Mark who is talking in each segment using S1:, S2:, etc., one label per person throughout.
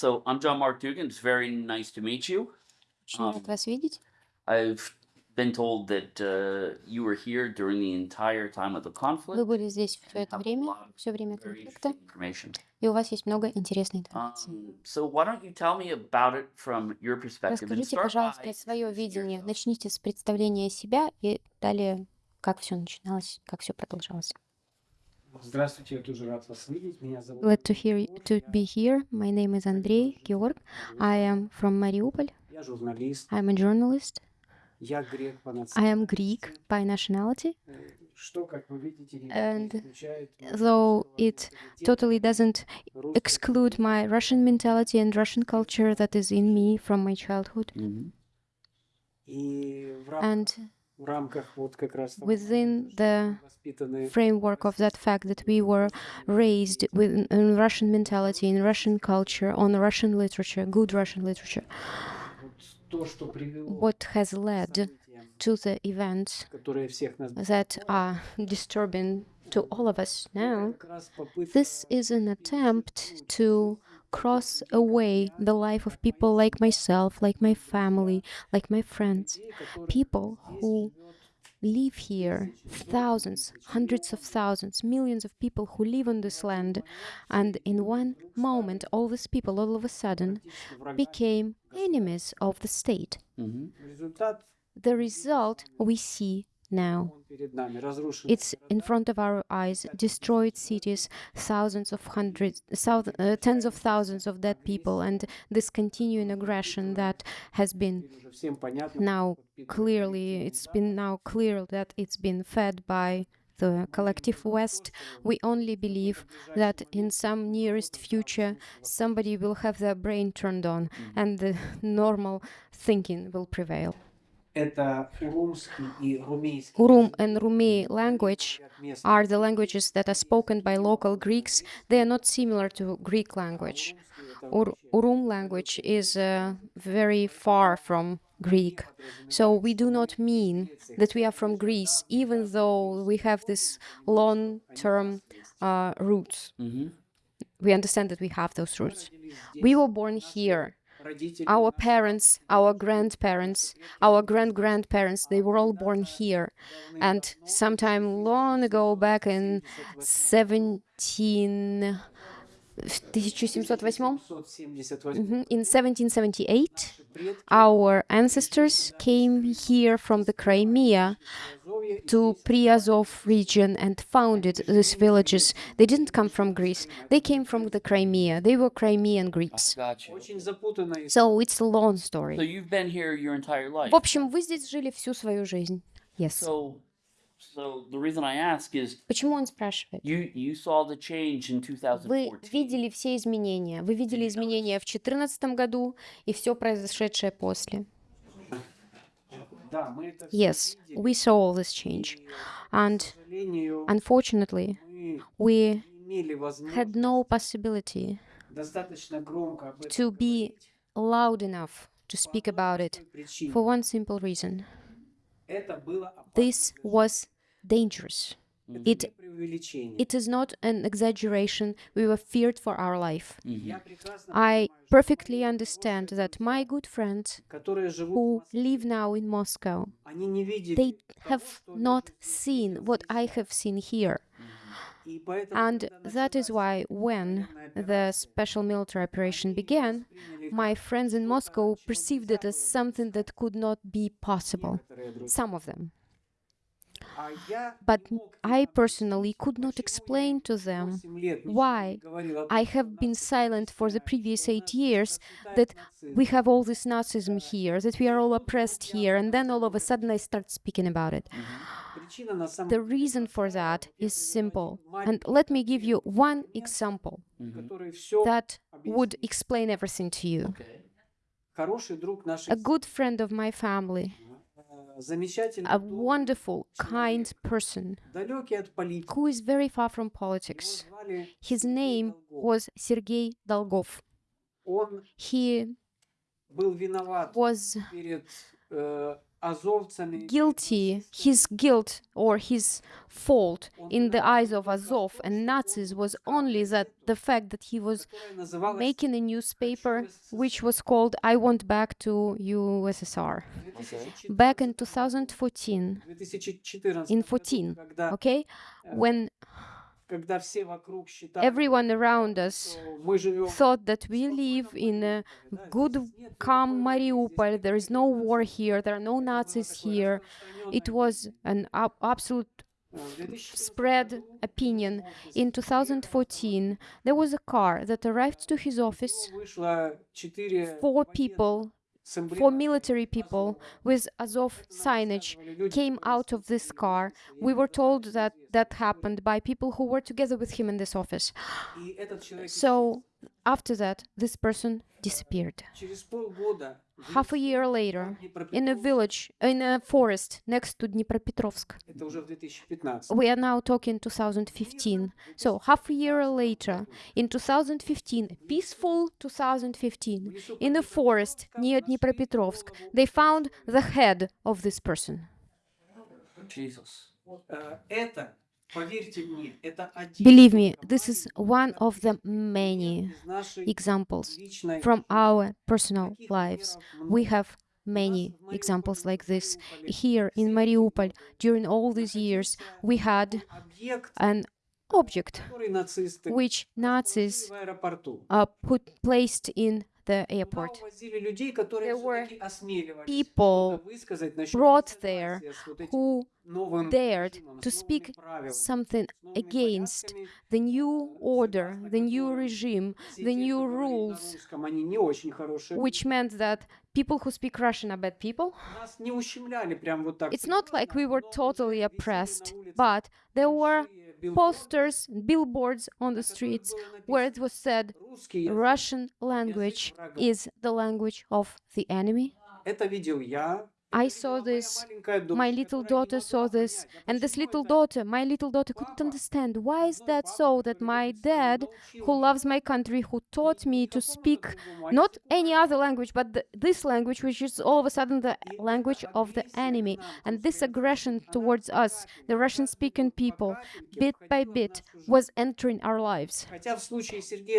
S1: So I'm John Mark Dugan. It's very nice to meet you.
S2: Очень рад
S1: Um,
S2: вас видеть.
S1: I've been told that uh, you were here during the entire time of the
S2: Вы
S1: conflict.
S2: были здесь все это время, все время конфликта, и у вас есть много интересной информации.
S1: Um, so why don't you tell me about it from your perspective
S2: Расскажите, пожалуйста, свое видение. Начните с представления себя и далее, как все начиналось, как все продолжалось. Glad to hear to be here. My name is Andrei Georg. I am from Mariupol. I'm a journalist. I am Greek by nationality. And though it totally doesn't exclude my Russian mentality and Russian culture that is in me from my childhood.
S3: Mm -hmm.
S2: And within the framework of that fact that we were raised with in Russian mentality, in Russian culture, on Russian literature, good Russian literature. What has led to the events that are disturbing to all of us now, this is an attempt to cross away the life of people like myself, like my family, like my friends. People who live here, thousands, hundreds of thousands, millions of people who live on this land. And in one moment, all these people all of a sudden became enemies of the state.
S1: Mm
S3: -hmm.
S2: The result we see now. It's in front of our eyes, destroyed cities, thousands of hundreds, uh, tens of thousands of dead people, and this continuing aggression that has been now clearly, it's been now clear that it's been fed by the collective West, we only believe that in some nearest future somebody will have their brain turned on and the normal thinking will prevail
S3: Это урумский и румейский.
S2: Urum and Rumi language
S3: говорят местные.
S2: are the languages that are spoken by local Greeks. They are not similar to Greek language.
S3: Урумский это
S2: Ur-
S3: вообще
S2: Urum language is uh, very far from Greek. So we do not mean that we are from Greece, even though we have this long-term uh, roots.
S1: Mhm.
S2: We understand that we have those roots.
S3: родились здесь.
S2: We were born here. our parents, our grandparents, our grand-grandparents, they were all born here. And sometime long ago, back in 17...
S3: Mm
S2: -hmm. In 1778, our ancestors came here from the Crimea to Priazov region and founded these villages. They didn't come from Greece. They came from the Crimea. They were Crimean Greeks.
S1: Gotcha.
S3: очень запутанная история.
S2: So it's a long
S1: So
S2: story.
S1: you've been here your entire life.
S2: В общем, вы здесь жили всю свою жизнь. Yes.
S1: So, so the reason I ask is
S2: Почему он спрашивает?
S1: you you saw the change in
S2: Вы
S1: 2014.
S2: видели все изменения. Вы видели изменения в 2014 году и все произошедшее после. Yes, we saw all this change. And unfortunately, we had no possibility to be loud enough to speak about it for one simple reason. This was dangerous. It, it is not an exaggeration. We were feared for our life.
S3: Mm -hmm.
S2: I perfectly understand that my good friends who live now in Moscow, they have not seen what I have seen here. And that is why when the special military operation began, my friends in Moscow perceived it as something that could not be possible, some of them. But I personally could not explain to them why I have been silent for the previous eight years that we have all this Nazism here, that we are all oppressed here, and then all of a sudden I start speaking about it. The reason for that is simple. And let me give you one example
S3: mm -hmm.
S2: that would explain everything to you.
S1: Okay.
S2: A good friend of my family a wonderful, kind person who is very far from politics. His name was Sergei Dolgov. He was guilty, his guilt or his fault in the eyes of Azov and Nazis was only that the fact that he was making a newspaper which was called I Want Back to USSR.
S3: Okay.
S2: Back in 2014, in 14, okay, when Everyone around us thought that we live in a good, calm Mariupol. There is no war here. There are no Nazis here. It was an absolute spread opinion. In 2014, there was a car that arrived to his office. Four people for military people with Azov signage came out of this car. We were told that that happened by people who were together with him in this office. So after that, this person disappeared. Half a year later, in a village, in a forest next to Dnipropetrovsk. We are now talking 2015. So half a year later, in 2015, peaceful 2015, in a forest near Dnipropetrovsk, they found the head of this person.
S1: Jesus.
S2: Believe me, this is one of the many examples from our personal lives. We have many examples like this. Here in Mariupol, during all these years, we had an object which Nazis uh, put placed in the airport. There were people brought there who dared to speak something against the new order, the new regime, the new rules, which meant that people who speak Russian are bad people. It's not like we were totally oppressed, but there were posters and billboards on the streets where it was said Russian language is the language of the enemy? I saw this, my little daughter saw this, and this little daughter, my little daughter couldn't understand why is that so that my dad, who loves my country, who taught me to speak not any other language, but the, this language, which is all of a sudden the language of the enemy, and this aggression towards us, the
S3: Russian-speaking
S2: people, bit by bit, was entering our lives.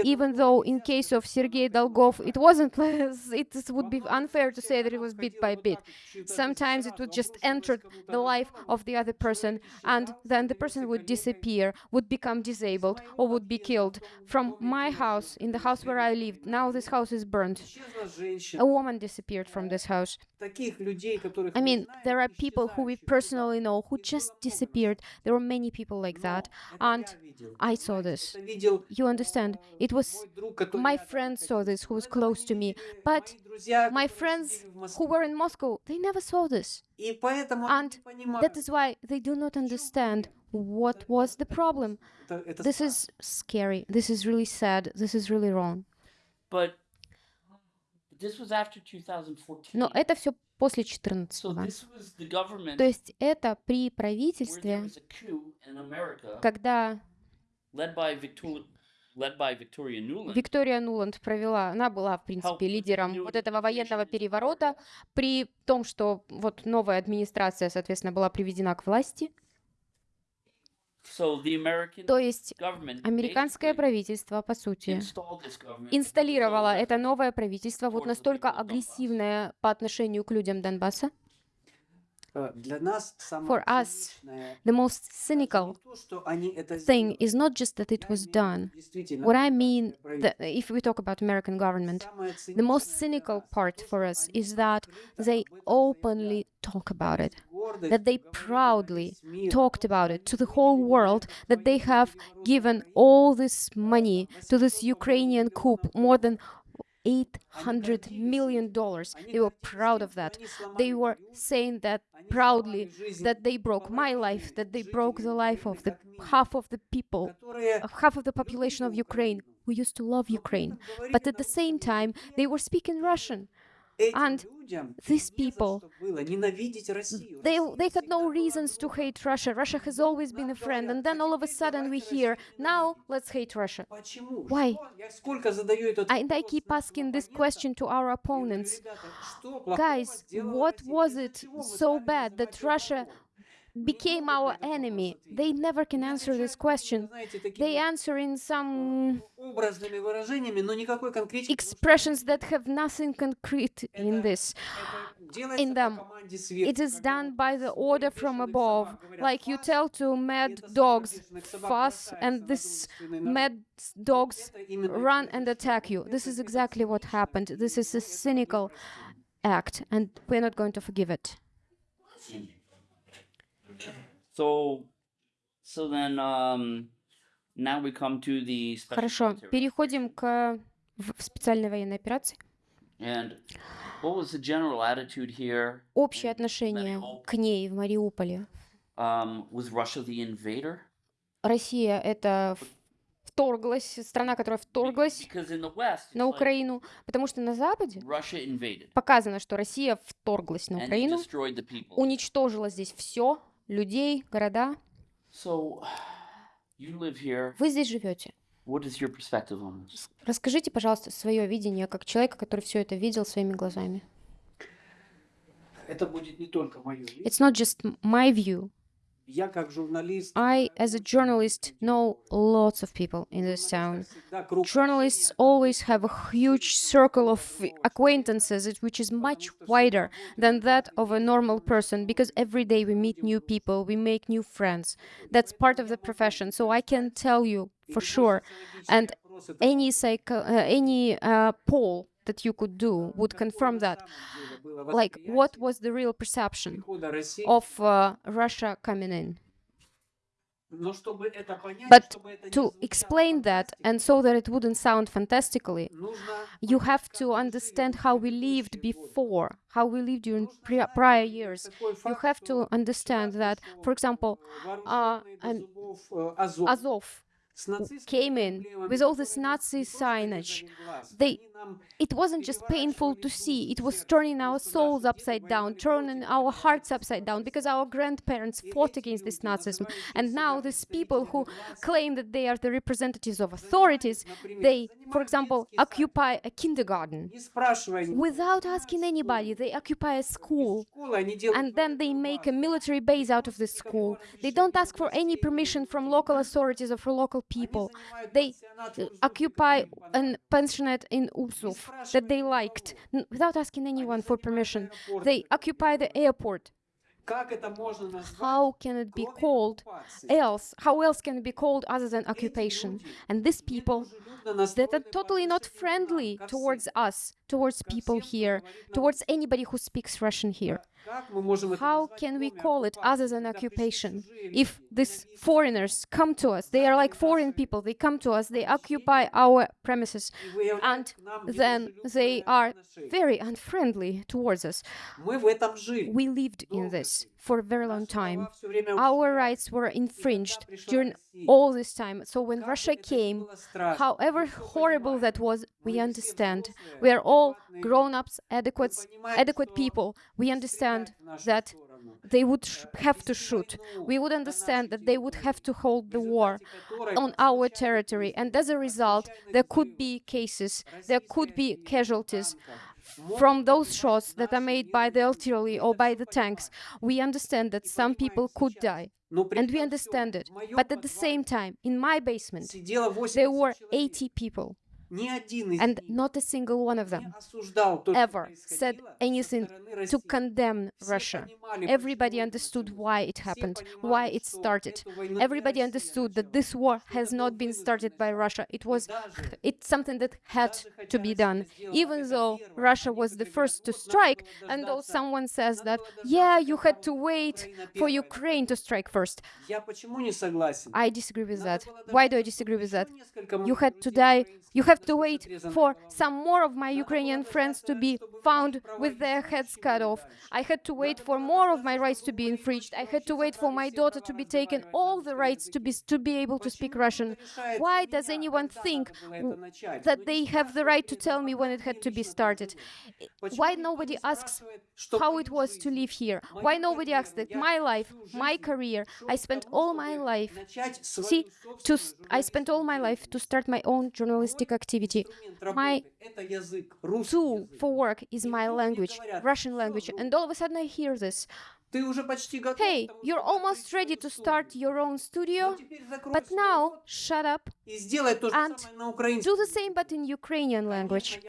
S2: Even though in case of Sergei Dolgov, it wasn't, it would be unfair to say that it was bit by bit. Sometimes it would just enter the life of the other person and then the person would disappear, would become disabled or would be killed. From my house, in the house where I lived, now this house is
S3: burned.
S2: A woman disappeared from this house. I mean, there are people who we personally know who just disappeared. There were many people like that. And I saw this. You understand? It was my friend saw this who was close to me. But my
S3: которые
S2: friends
S3: сидели в
S2: who
S3: Москве.
S2: were in Moscow, they never saw this.
S3: И поэтому
S2: and
S3: они не понимают.
S2: That is why they do not understand what was the problem.
S3: Это- это
S2: This
S3: страшно.
S2: is scary. This is really sad. This is really wrong.
S1: But this was after 2014.
S2: Но это все после
S1: so
S2: 14
S1: this was the government
S2: То есть это при
S1: where there
S2: правительстве,
S1: was a coup in America
S2: когда Виктория Нуланд провела, она была, в принципе, лидером вот этого военного переворота, при том, что вот новая администрация, соответственно, была приведена к власти. То есть американское правительство, по сути, инсталлировало это новое правительство, вот настолько агрессивное по отношению к людям Донбасса. For us, the most cynical thing is not just that it was done. What I mean, if we talk about American government, the most cynical part for us is that they openly talk about it, that they proudly talked about it to the whole world, that they have given all this money to this Ukrainian coup, more than $800 million. They were proud of that. They were saying that proudly, that they broke my life, that they broke the life of the half of the people, half of the population of Ukraine who used to love Ukraine. But at the same time, they were speaking Russian. And these people, they, they had no reasons to hate Russia. Russia has always been a friend. And then all of a sudden we hear, now let's hate Russia. Why? And I keep asking this question to our opponents. Guys, what was it so bad that Russia became our enemy. They never can answer this question. They answer in some expressions that have nothing concrete in this, in them. It is done by the order from above, like you tell to mad dogs fuss, and this mad dogs run and attack you. This is exactly what happened. This is a cynical act, and we're not going to forgive it.
S1: So, so then, um, now we come to the special
S2: Хорошо,
S1: military
S2: переходим к в- специальной военной операции.
S1: And what was the general attitude here?
S2: Общее отношение к ней в Мариуполе.
S1: Um, was Russia the invader?
S2: Россия это вторглась, страна, которая вторглась
S1: West,
S2: на Украину, потому что на Западе показано, что Россия вторглась на Украину, уничтожила здесь все, людей, города.
S1: So, you live here.
S2: Вы здесь живете.
S1: What is your perspective on this?
S2: Расскажите, пожалуйста, свое видение как человека, который все это видел своими глазами.
S3: Это будет не только мое.
S2: It's not just my view. I, as a journalist, know lots of people in this town. Journalists always have a huge circle of acquaintances, which is much wider than that of a normal person, because every day we meet new people, we make new friends. That's part of the profession, so I can tell you for sure. And any, psycho, uh, any uh, poll that you could do would confirm that. Like, what was the real perception of uh, Russia coming in? But to explain that, and so that it wouldn't sound fantastically, you have to understand how we lived before, how we lived during prior years. You have to understand that, for example, uh, Azov came in with all this Nazi signage. They, it wasn't just painful to see, it was turning our souls upside down, turning our hearts upside down, because our grandparents fought against this Nazism. And now these people who claim that they are the representatives of authorities, they, for example, occupy a kindergarten. Without asking anybody, they occupy a school, and then they make a military base out of the school. They don't ask for any permission from local authorities or for local people. They
S3: э,
S2: occupy a pensionate in Urzuf that they liked without asking anyone for permission. They occupy the airport. How can it be called else? How else can it be called other than occupation? And these people that are totally not friendly towards us, towards people here, towards anybody who speaks Russian here. How can we call it other than occupation? If these foreigners come to us, they are like foreign people, they come to us, they occupy our premises, and then they are very unfriendly towards us. We lived in this for a very long time. Our rights were infringed during all this time. So when Russia came, however horrible that was, we understand. We are all grown-ups, adequate, adequate people. We understand that they would have to shoot. We would understand that they would have to hold the war on our territory. And as a result, there could be cases, there could be casualties from those shots that are made by the artillery or by the tanks. We understand that some people could die. And we understand it. But at the same time, in my basement, there were 80 people and not a single one of them ever said anything to condemn Russia. Everybody understood why it happened, why it started. Everybody understood that this war has not been started by Russia. It was it's something that had to be done, even though Russia was the first to strike, and though someone says that, yeah, you had to wait for Ukraine to strike first. I disagree with that. Why do I disagree with that? You had to die. You have to wait for some more of my Ukrainian friends to be found with their heads cut off. I had to wait for more of my rights to be infringed. I had to wait for my daughter to be taken all the rights to be to be able to speak Russian. Why does anyone think that they have the right to tell me when it had to be started? Why nobody asks how it was to live here? Why nobody asks that my life, my career, I spent all my life See, to I spent all my life to start my own journalistic activity. My tool for work is my language, Russian language, and all of a sudden I hear this. Hey, you're almost ready to start your own studio, but now shut up, and do the same but in Ukrainian language.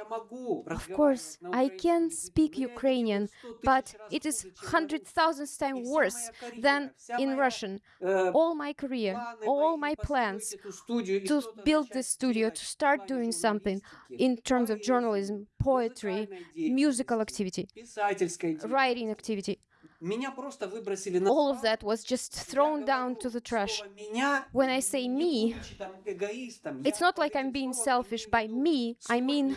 S2: Of course, I can speak Ukrainian, but it is hundred thousands times worse than in Russian. All my career, all my plans to build this studio, to start doing something in terms of journalism, poetry, musical activity, writing activity. All of that was just thrown down to the trash. When I say me, it's not like I'm being selfish by me. I mean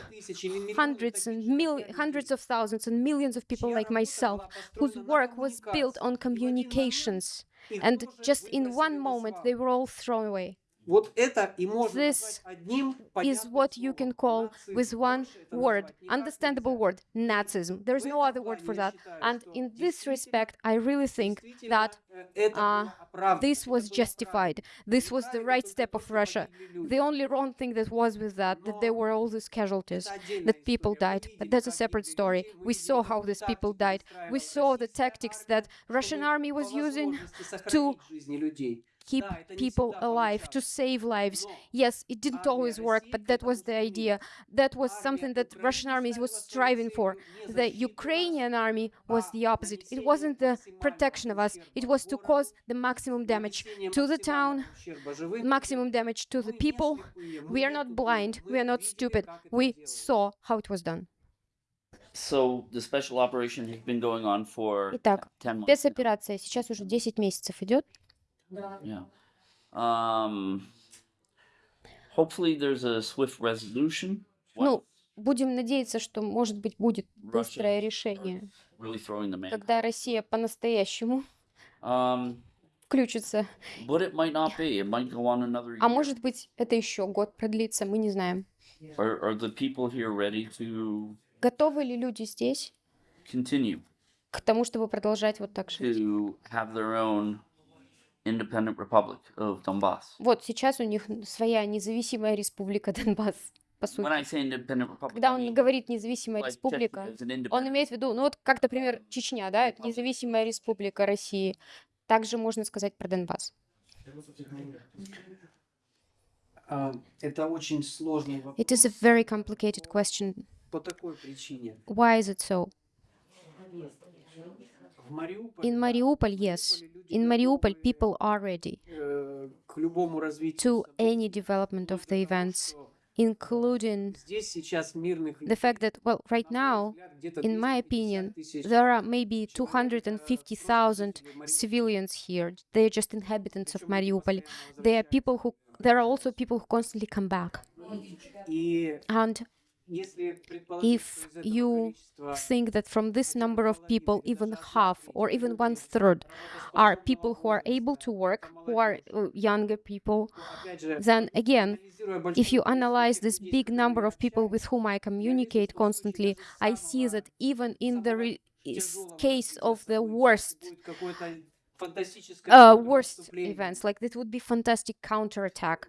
S2: hundreds and mil- hundreds of thousands and millions of people like myself whose work was built on communications. And just in one moment, they were all thrown away. This is what you can call with one word, understandable word, Nazism. There's no other word for that. And in this respect, I really think that uh, this was justified. This was the right step of Russia. The only wrong thing that was with that, that there were all these casualties, that people died. But that's a separate story. We saw how these people died. We saw the tactics that Russian army was using to keep people alive, to save lives. Yes, it didn't always work, but that was the idea. That was something that Russian army was striving for. The Ukrainian army was the opposite. It wasn't the protection of us, it was to cause the maximum damage to the town, maximum damage to the people. We are not blind, we are not stupid. We saw how it was done.
S1: So the special operation has been going on for
S2: Итак,
S1: 10 months.
S2: спецоперация сейчас уже 10 месяцев идет.
S1: Yeah. Um, hopefully there's a swift resolution.
S2: Ну, будем надеяться, что, может быть, будет быстрое решение,
S1: Really throwing the man.
S2: когда Россия по-настоящему
S1: Um,
S2: включится.
S1: but it might not be. It might go on another
S2: А
S1: year.
S2: может быть, это еще год продлится, мы не знаем.
S1: Are, are the people here ready to
S2: Готовы ли люди здесь
S1: continue
S2: к тому, чтобы продолжать вот так жить?
S1: to have their own independent republic of Donbass?
S2: Вот сейчас у них своя независимая республика Донбасс, по
S1: When I
S2: сути.
S1: say independent republic,
S2: Когда
S1: I
S2: он
S1: mean,
S2: говорит независимая
S1: like
S2: республика, он имеет в виду, ну вот как, например, Чечня, да, это независимая республика России. Также можно сказать про Донбасс.
S3: А, Это очень сложный вопрос
S2: It is a very complicated question.
S3: по такой причине.
S2: Why is it so? In Mariupol, yes. In Mariupol, people are ready to any development of the events, including the fact that, well, right now, in my opinion, there are maybe 250,000 civilians here. They are just inhabitants of Mariupol. They are people who, there are also people who constantly come back. And if you think that from this number of people, even half or even one third are people who are able to work, who are uh, younger people, then again, if you analyze this big number of people with whom I communicate constantly, I see that even in the case of the worst uh, worst events, like this would be fantastic counterattack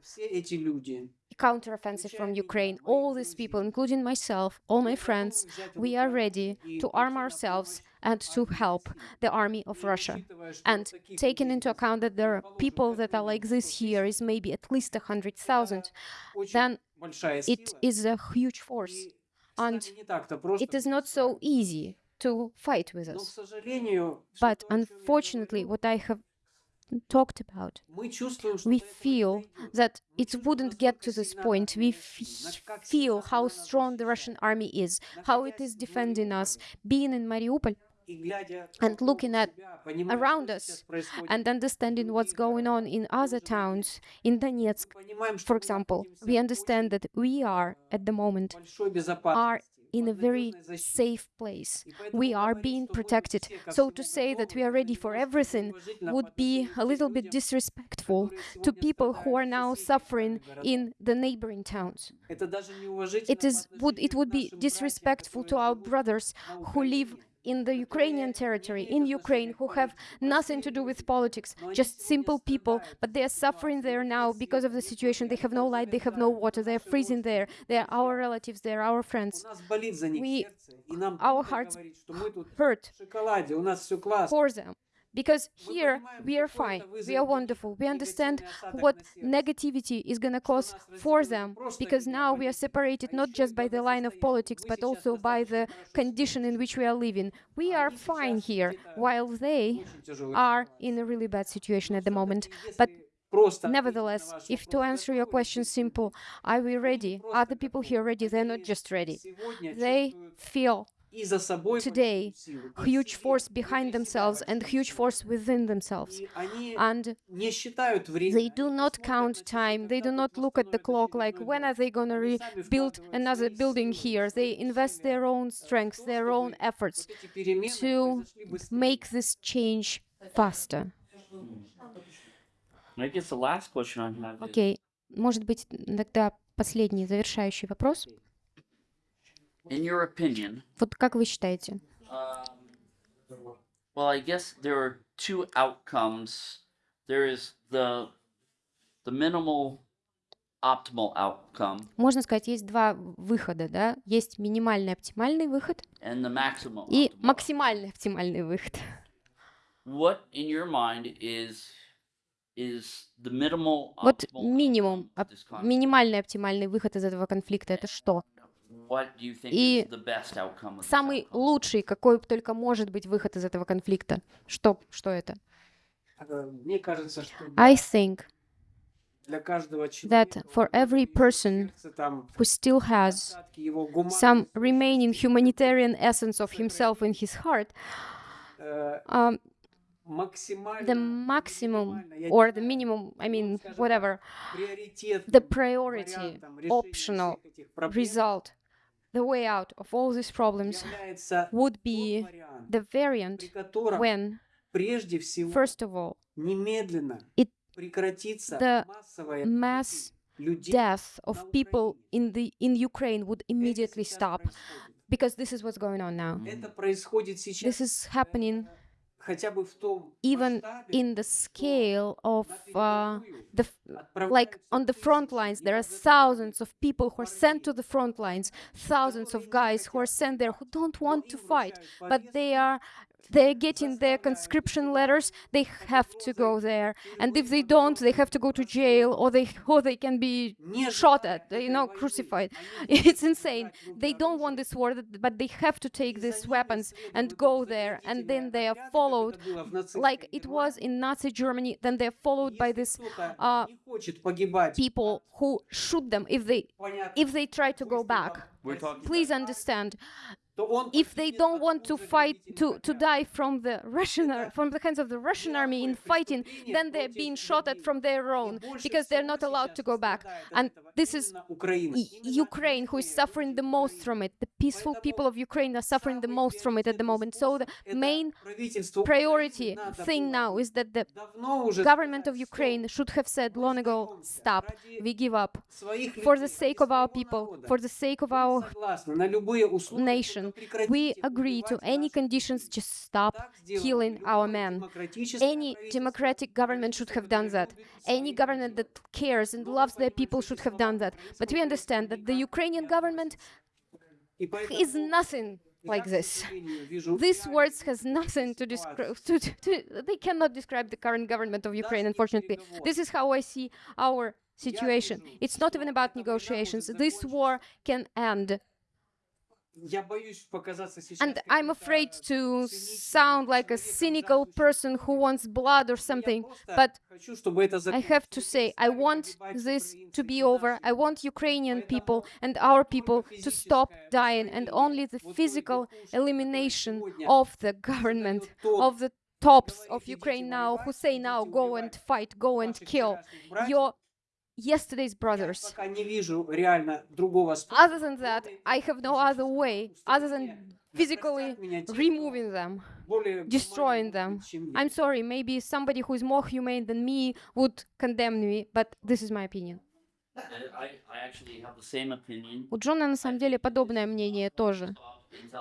S2: counteroffensive from Ukraine. All these people, including myself, all my friends, we are ready to arm ourselves and to help the army of Russia. And taking into account that there are people that are like this here is maybe at least
S3: 100,000,
S2: then it is a huge force. And it is not so easy to fight with us. But unfortunately, what I have talked about. We feel that it wouldn't get to this point. We feel how strong the Russian army is, how it is defending us. Being in Mariupol, and looking at around us and understanding what's going on in other towns, in Donetsk, for example, we understand that we are at the moment are in a very safe place. We are being protected. So to say that we are ready for everything would be a little bit disrespectful to people who are now suffering in the neighboring towns. It is would it would be disrespectful to our brothers who live in the Ukrainian territory, in Ukraine, who have nothing to do with politics, just simple people, but they are suffering there now because of the situation. They have no light, they have no water, they are freezing there. They are our relatives, they are our friends. We, our hearts hurt for them. Because here we are fine, we are wonderful, we understand what negativity is going to cause for them, because now we are separated not just by the line of politics, but also by the condition in which we are living. We are fine here, while they are in a really bad situation at the moment. But Nevertheless, if to answer your question simple, are we ready? Are the people here ready? They're not just ready. They feel today
S3: большую силу, и в
S2: huge
S3: себе,
S2: force
S3: и
S2: behind
S3: внутри себя
S2: themselves and
S3: большую
S2: huge
S3: силу.
S2: force within themselves.
S3: И они
S2: And
S3: не считают время,
S2: they
S3: они
S2: do
S3: не
S2: not
S3: смотрят
S2: count
S3: на часы,
S2: time, they
S3: когда
S2: do
S3: вот
S2: not look at the
S3: восстановят
S2: clock like
S3: очередной
S2: when
S3: дом.
S2: are they going to
S3: Они сами
S2: rebuild
S3: вкладывают
S2: another
S3: свои
S2: building
S3: силы,
S2: here.
S3: свои
S2: They invest
S3: усилия
S2: their own
S3: в
S2: strength,
S3: то,
S2: their own
S3: чтобы
S2: efforts
S3: вот эти перемены
S2: to
S3: произошли быстрее.
S2: make this change faster.
S1: I guess the last question I have is,
S2: Окей, может быть, тогда последний завершающий вопрос.
S1: In your opinion,
S2: Вот как вы считаете?
S1: um, well, I guess there are two outcomes. There is the the minimal optimal outcome
S2: Можно сказать, есть два выхода, да? Есть минимальный оптимальный выход
S1: and the maximum.
S2: и
S1: optimal.
S2: максимальный оптимальный выход.
S1: What in your mind is is the minimal
S2: Вот минимум, оп- минимальный оптимальный выход из этого конфликта это что? И
S1: is the best outcome of this
S2: Самый лучший, какой только может быть выход из этого конфликта. Что, что это?
S3: Э, Мне кажется, что
S2: I think
S3: для каждого
S2: that for every person who still has some remaining humanitarian essence of himself in his heart, um, the maximum or the minimum, I mean, whatever, the priority, optional result, the way out of all these problems would be the variant when, first of all, it, the mass death of people in, the, in Ukraine would immediately stop, because this is what's going on now. This is happening even in the scale of uh, the like on the front lines there are thousands of people who are sent to the front lines thousands of guys who are sent there who don't want to fight but they are they're getting their conscription letters, they have to go there. And if they don't, they have to go to jail or they, or they can be shot at, you know, crucified. It's insane. They don't want this war, but they have to take these weapons and go there. And then they are followed, like it was in Nazi Germany, then they're followed by these uh, people who shoot them if they, if they try to go back. Please understand if they don't want to fight to, to die from the Russian from the hands of the Russian army in fighting, then they're being shot at from their own because they're not allowed to go back. And this is Ukraine who is suffering the most from it. The peaceful people of Ukraine are suffering the most from it at the moment. So the main priority thing now is that the government of Ukraine should have said long ago, stop, we give up, for the sake of our people, for the sake of our nation we agree to any conditions, just stop killing our men. Any democratic government should have done that. Any government that cares and loves their people should have done that. But we understand that the Ukrainian government is nothing like this. These words has nothing to describe. To, to, they cannot describe the current government of Ukraine. Unfortunately, this is how I see our situation. It's not even about negotiations. This war can end and I'm afraid to sound like a cynical person who wants blood or something, but I have to say, I want this to be over. I want Ukrainian people and our people to stop dying, and only the physical elimination of the government, of the tops of Ukraine now, who say now, go and fight, go and kill. Your yesterday's brothers.
S3: пока не вижу реально другого
S2: Other than that, I have no other way other than physically
S3: меня те, кто
S2: removing them.
S3: более
S2: destroying
S3: гуманен,
S2: them.
S3: чем я.
S2: I'm sorry, maybe somebody who is more humane than me would condemn me, but this is my opinion.
S1: Uh, I, I actually have the same opinion.
S2: У Джона на самом деле подобное мнение тоже.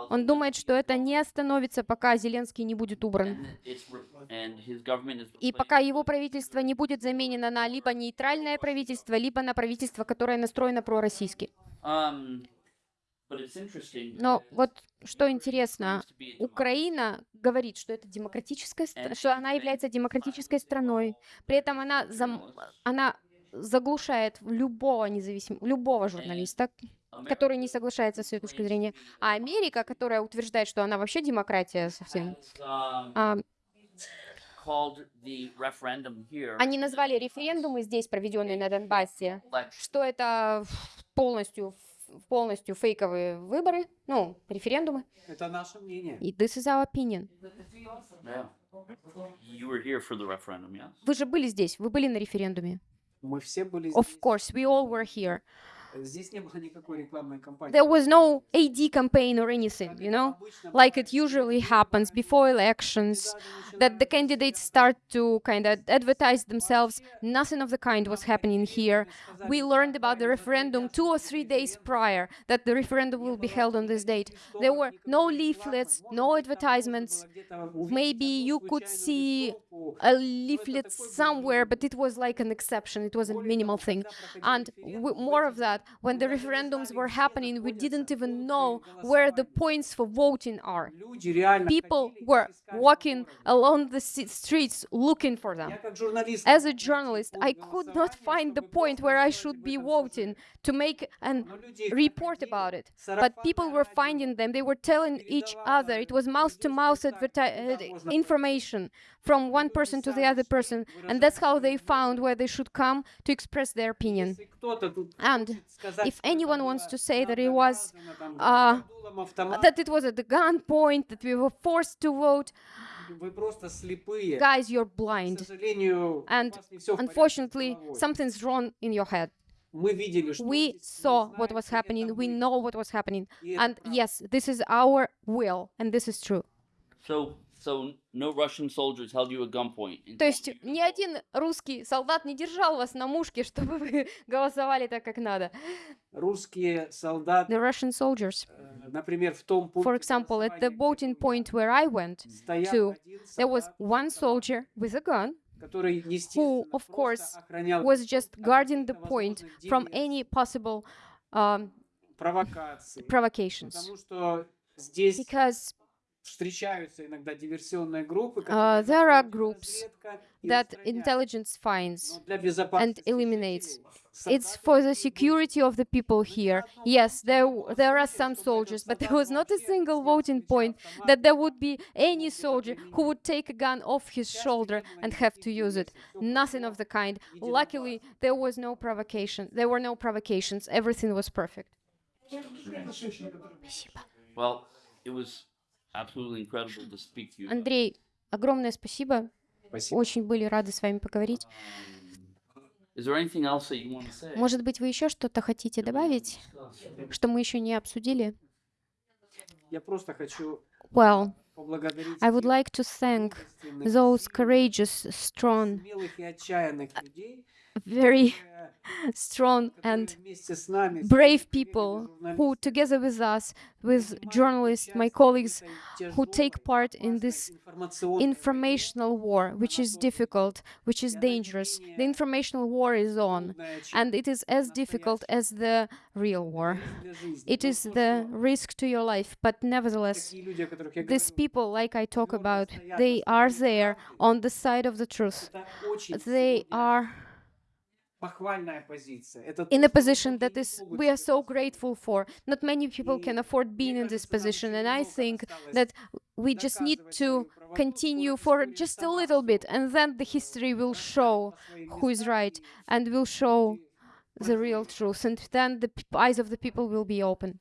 S2: Он думает, что это не остановится, пока Зеленский не будет убран. И пока его правительство не будет заменено на либо нейтральное правительство, либо на правительство, которое настроено пророссийски. Но вот что интересно. Украина говорит, что это демократическая, что она является демократической страной. При этом она, зам- она заглушает любого независимого, любого журналиста, который не соглашается с ее точки зрения. А Америка, которая утверждает, что она вообще демократия совсем,
S1: um,
S2: а, они назвали референдумы здесь, проведенные на Донбассе, что это полностью полностью фейковые выборы, ну, референдумы.
S3: Это наше мнение.
S2: И this is our opinion.
S1: Yeah. You were here for the referendum, yes?
S2: Вы же были здесь, вы были на референдуме.
S3: Мы все были
S2: Of
S3: здесь.
S2: course, we all were here. There was no AD campaign or anything, you know, like it usually happens before elections, that the candidates start to kind of advertise themselves. Nothing of the kind was happening here. We learned about the referendum two or three days prior, that the referendum will be held on this date. There were no leaflets, no advertisements. Maybe you could see a leaflet somewhere, but it was like an exception. It was a minimal thing. And more of that when the referendums were happening, we didn't even know where the points for voting are. People were walking along the streets looking for them. As a journalist, I could not find the point where I should be voting to make
S3: a
S2: report about it. But people were finding them, they were telling each other. It was mouth-to-mouth -mouth uh, information from one person to the other person. And that's how they found where they should come to express their opinion. And if anyone wants to say that it was uh, that it was at the gunpoint, that we were forced to vote, guys, you're blind. And unfortunately, something's wrong in your head. We saw what was happening, we know what was happening. And yes, this is our will, and this is true.
S1: So so no Russian soldiers held you at gunpoint. and
S2: То
S1: told
S2: есть
S1: you-
S2: ни один русский солдат не держал вас на мушке, чтобы вы голосовали так, как надо.
S3: Русские солдаты,
S2: The Russian soldiers,
S3: э, например, в том
S2: for
S3: пункте
S2: example, at the
S3: голосования,
S2: voting
S3: где
S2: point where I went,
S3: стоял
S2: to,
S3: один
S2: there was
S3: солдат,
S2: one soldier with a gun
S3: который, естественно,
S2: of
S3: просто
S2: course,
S3: охранял
S2: was just
S3: от
S2: guarding the
S3: каких-то
S2: point
S3: возможных
S2: from
S3: диверсий,
S2: any possible um,
S3: провокаций,
S2: provocations.
S3: потому что здесь
S2: Because uh, there are groups that intelligence finds
S3: and
S2: eliminates. It's for the security of the people here. Yes, there, there are some soldiers, but there was not a single voting point that there would be any soldier who would take a gun off his shoulder and have to use it. Nothing of the kind. Luckily, there was no provocation. There were no provocations. Everything was perfect.
S1: Well, it was absolutely incredible to speak to you.
S2: Андрей, огромное спасибо.
S3: Спасибо.
S2: Очень были рады с вами поговорить.
S1: Say?
S2: Может быть, вы еще что-то хотите добавить, что мы еще не обсудили?
S3: Я просто хочу
S2: Well, I would like to thank those courageous, strong, very strong and brave people who, together with us, with journalists, my colleagues, who take part in this informational war, which is difficult, which is dangerous. The informational war is on, and it is as difficult as the real war. It is the risk to your life, but nevertheless, these people, like I talk about, they are there on the side of the truth. They are in a position that is we are so grateful for. Not many people can afford being in this position, and I think that we just need to continue for just a little bit, and then the history will show who is right, and will show the real truth, and then the eyes of the people will be open.